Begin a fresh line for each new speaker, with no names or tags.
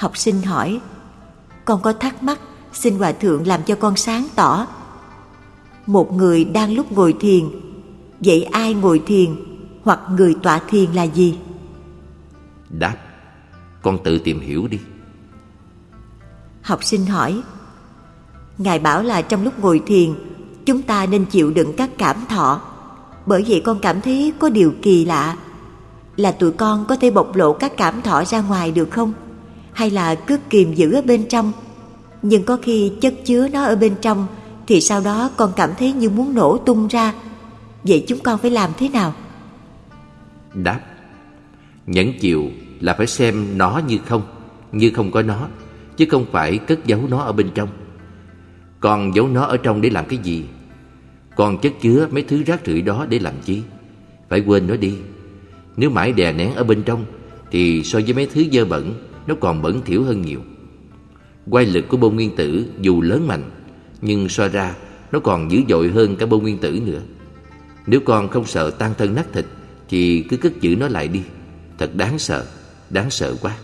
Học sinh hỏi Con có thắc mắc Xin Hòa Thượng làm cho con sáng tỏ Một người đang lúc ngồi thiền Vậy ai ngồi thiền Hoặc người tọa thiền là gì?
Đáp Con tự tìm hiểu đi
Học sinh hỏi Ngài bảo là trong lúc ngồi thiền Chúng ta nên chịu đựng các cảm thọ Bởi vậy con cảm thấy có điều kỳ lạ Là tụi con có thể bộc lộ các cảm thọ ra ngoài được không? Hay là cứ kìm giữ ở bên trong. Nhưng có khi chất chứa nó ở bên trong, Thì sau đó con cảm thấy như muốn nổ tung ra. Vậy chúng con phải làm thế nào?
Đáp, Nhẫn chịu là phải xem nó như không Như không có nó, Chứ không phải cất giấu nó ở bên trong. Còn giấu nó ở trong để làm cái gì? Còn chất chứa mấy thứ rác rưởi đó để làm chi? Phải quên nó đi. Nếu mãi đè nén ở bên trong, Thì so với mấy thứ dơ bẩn nó còn bẩn thỉu hơn nhiều. Quay lực của bông nguyên tử dù lớn mạnh, Nhưng so ra Nó còn dữ dội hơn cả bông nguyên tử nữa. Nếu con không sợ tan thân nát thịt, Thì cứ cất giữ nó lại đi. Thật đáng sợ Đáng sợ quá.